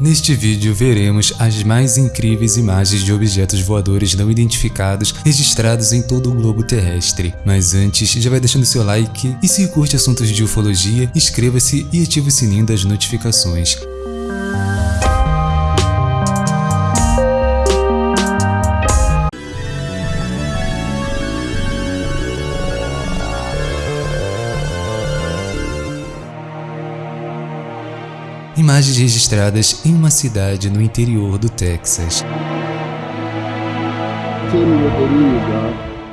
Neste vídeo veremos as mais incríveis imagens de objetos voadores não identificados registrados em todo o globo terrestre. Mas antes, já vai deixando seu like e se curte assuntos de ufologia, inscreva-se e ative o sininho das notificações. Imagens registradas em uma cidade no interior do Texas.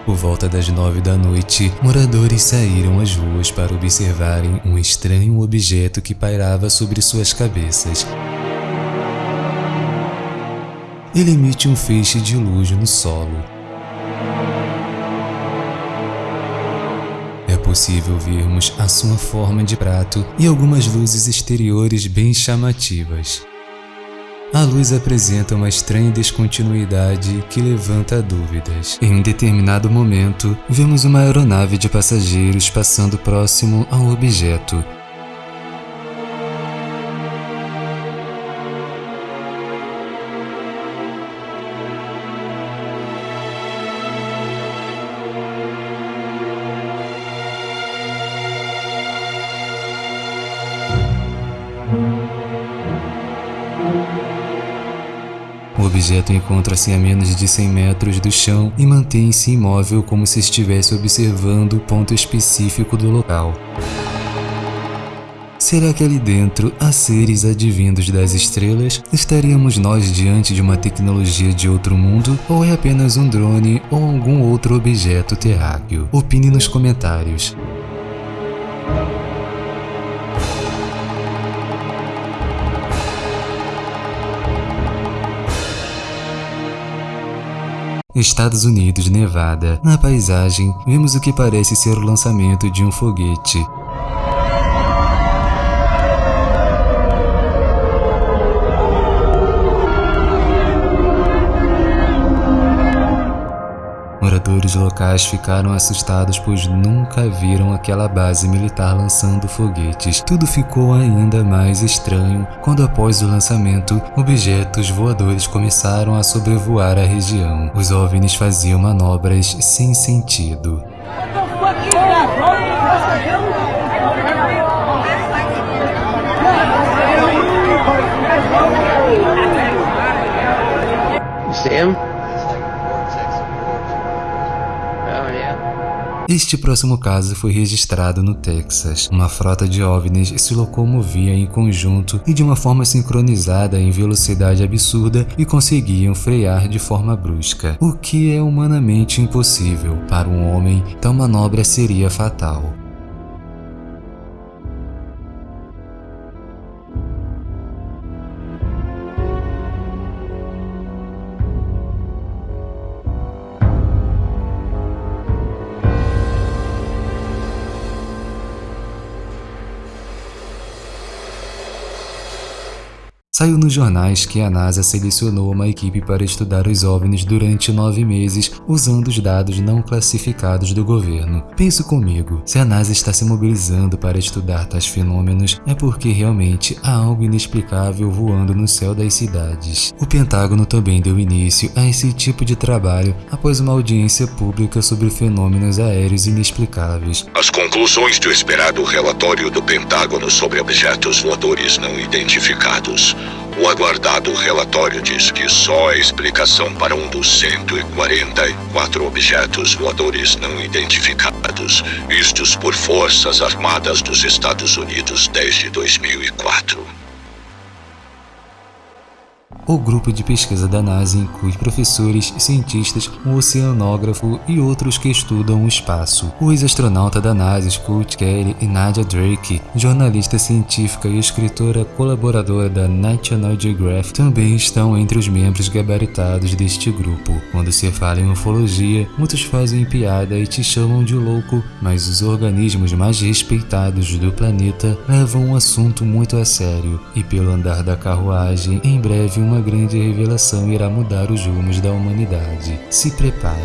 Por volta das nove da noite, moradores saíram às ruas para observarem um estranho objeto que pairava sobre suas cabeças. Ele emite um feixe de luz no solo. Possível vermos a sua forma de prato e algumas luzes exteriores bem chamativas. A luz apresenta uma estranha descontinuidade que levanta dúvidas. Em um determinado momento, vemos uma aeronave de passageiros passando próximo ao objeto, objeto encontra-se a menos de 100 metros do chão e mantém-se imóvel como se estivesse observando o ponto específico do local. Será que ali dentro há seres advindos das estrelas? Estaríamos nós diante de uma tecnologia de outro mundo? Ou é apenas um drone ou algum outro objeto terráqueo? Opine nos comentários. Estados Unidos, Nevada. Na paisagem, vemos o que parece ser o lançamento de um foguete. Moradores locais ficaram assustados pois nunca viram aquela base militar lançando foguetes. Tudo ficou ainda mais estranho quando após o lançamento, objetos voadores começaram a sobrevoar a região. Os OVNIs faziam manobras sem sentido. Sam? Este próximo caso foi registrado no Texas. Uma frota de OVNIs se locomovia em conjunto e de uma forma sincronizada em velocidade absurda e conseguiam frear de forma brusca, o que é humanamente impossível. Para um homem, tal manobra seria fatal. Saiu nos jornais que a NASA selecionou uma equipe para estudar os OVNIs durante nove meses usando os dados não classificados do governo. Penso comigo, se a NASA está se mobilizando para estudar tais fenômenos, é porque realmente há algo inexplicável voando no céu das cidades. O Pentágono também deu início a esse tipo de trabalho após uma audiência pública sobre fenômenos aéreos inexplicáveis. As conclusões do esperado relatório do Pentágono sobre objetos voadores não identificados o aguardado relatório diz que só a explicação para um dos 144 objetos voadores não identificados, vistos por forças armadas dos Estados Unidos desde 2004. O grupo de pesquisa da NASA inclui professores, cientistas, um oceanógrafo e outros que estudam o espaço. O ex-astronauta da NASA, Scott Kelly, e Nadia Drake, jornalista científica e escritora colaboradora da National Geographic, também estão entre os membros gabaritados deste grupo. Quando se fala em ufologia, muitos fazem piada e te chamam de louco, mas os organismos mais respeitados do planeta levam um assunto muito a sério, e pelo andar da carruagem, em breve uma uma grande revelação irá mudar os rumos da humanidade. Se prepare.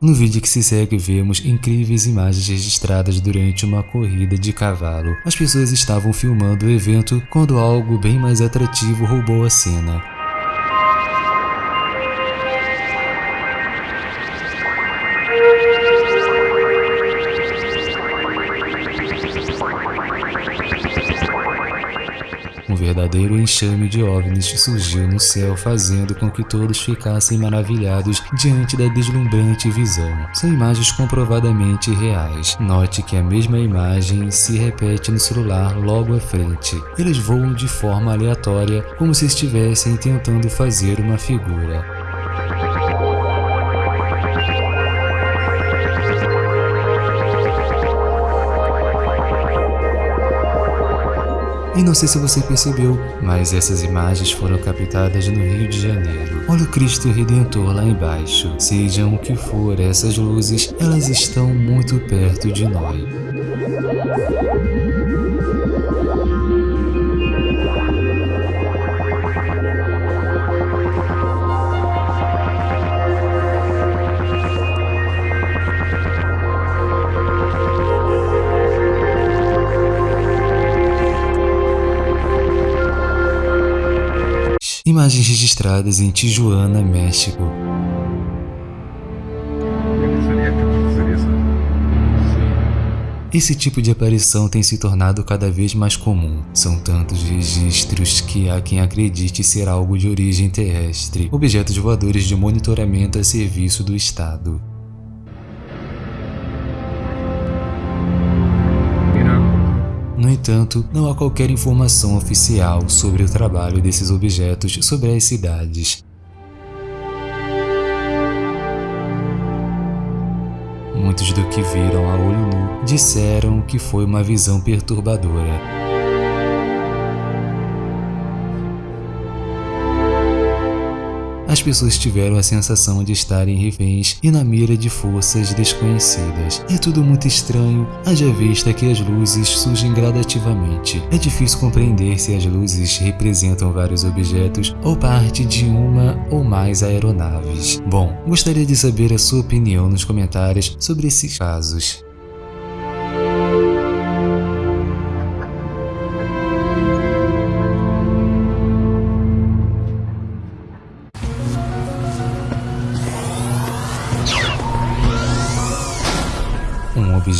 No vídeo que se segue vemos incríveis imagens registradas durante uma corrida de cavalo. As pessoas estavam filmando o evento quando algo bem mais atrativo roubou a cena. Verdadeiro enxame de OVNIs surgiu no céu fazendo com que todos ficassem maravilhados diante da deslumbrante visão. São imagens comprovadamente reais. Note que a mesma imagem se repete no celular logo à frente. Eles voam de forma aleatória, como se estivessem tentando fazer uma figura. E não sei se você percebeu, mas essas imagens foram captadas no Rio de Janeiro. Olha o Cristo Redentor lá embaixo. Sejam o que for essas luzes, elas estão muito perto de nós. Imagens registradas em Tijuana, México. Esse tipo de aparição tem se tornado cada vez mais comum. São tantos registros que há quem acredite ser algo de origem terrestre, objetos voadores de monitoramento a serviço do Estado. Entanto, não há qualquer informação oficial sobre o trabalho desses objetos sobre as cidades. Muitos do que viram a olho nu disseram que foi uma visão perturbadora. Pessoas tiveram a sensação de estarem reféns e na mira de forças desconhecidas. É tudo muito estranho, haja vista que as luzes surgem gradativamente. É difícil compreender se as luzes representam vários objetos ou parte de uma ou mais aeronaves. Bom, gostaria de saber a sua opinião nos comentários sobre esses casos.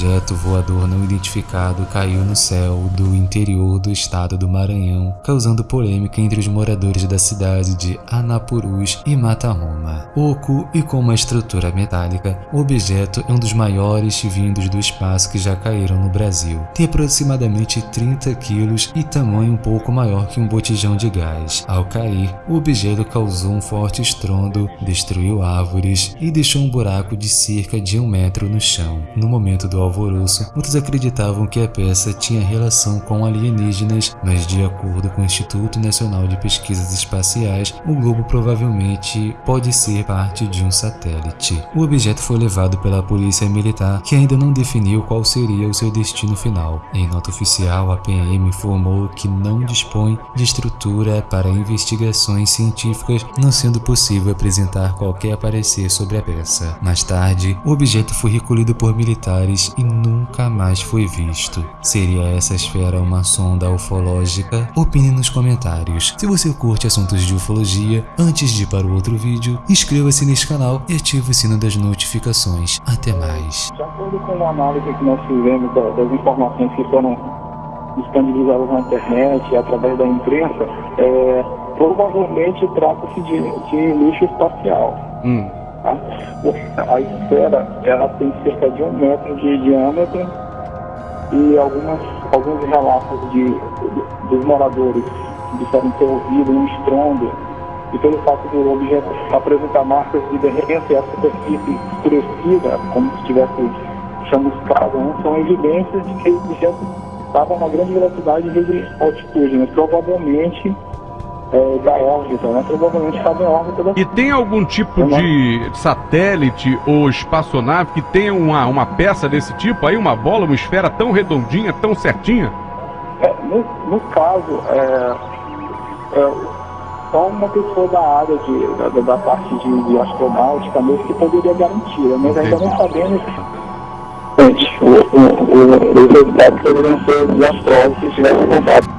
Objeto voador não identificado caiu no céu do interior do estado do Maranhão, causando polêmica entre os moradores da cidade de Anapurus e Mataroma. Oco e com uma estrutura metálica, o objeto é um dos maiores vindos do espaço que já caíram no Brasil. Tem aproximadamente 30 quilos e tamanho um pouco maior que um botijão de gás. Ao cair, o objeto causou um forte estrondo, destruiu árvores e deixou um buraco de cerca de um metro no chão. No momento do do alvoroço, muitos acreditavam que a peça tinha relação com alienígenas, mas de acordo com o Instituto Nacional de Pesquisas Espaciais, o globo provavelmente pode ser parte de um satélite. O objeto foi levado pela polícia militar, que ainda não definiu qual seria o seu destino final. Em nota oficial, a PM informou que não dispõe de estrutura para investigações científicas, não sendo possível apresentar qualquer parecer sobre a peça. Mais tarde, o objeto foi recolhido por militares e nunca mais foi visto. Seria essa esfera uma sonda ufológica? Opine nos comentários. Se você curte assuntos de ufologia, antes de ir para o outro vídeo, inscreva-se nesse canal e ative o sino das notificações. Até mais. De acordo com a análise que nós fizemos das informações que foram disponibilizadas na internet e através da imprensa, é, provavelmente trata-se de, de lixo espacial. Hum. Tá? A esfera ela tem cerca de um metro de diâmetro e algumas, alguns relatos de, dos moradores disseram ter ouvido um estrondo e pelo fato do objeto apresentar marcas de derretência e a superfície escurecida, como se estivesse chamuscado, né? são evidências de que o objeto estava a uma grande velocidade de altitude, mas provavelmente é, da órbita, né? Provavelmente estava em órbita da... E tem algum tipo é de satélite ou espaçonave que tenha uma, uma peça desse tipo aí, uma bola, uma esfera tão redondinha, tão certinha? É, no, no, caso, é, é, só uma pessoa da área de, da, da parte de, de astronáutica mesmo que poderia garantir, mas ainda não sabemos os resultados poderiam ser de astrólogos que tivessem contato.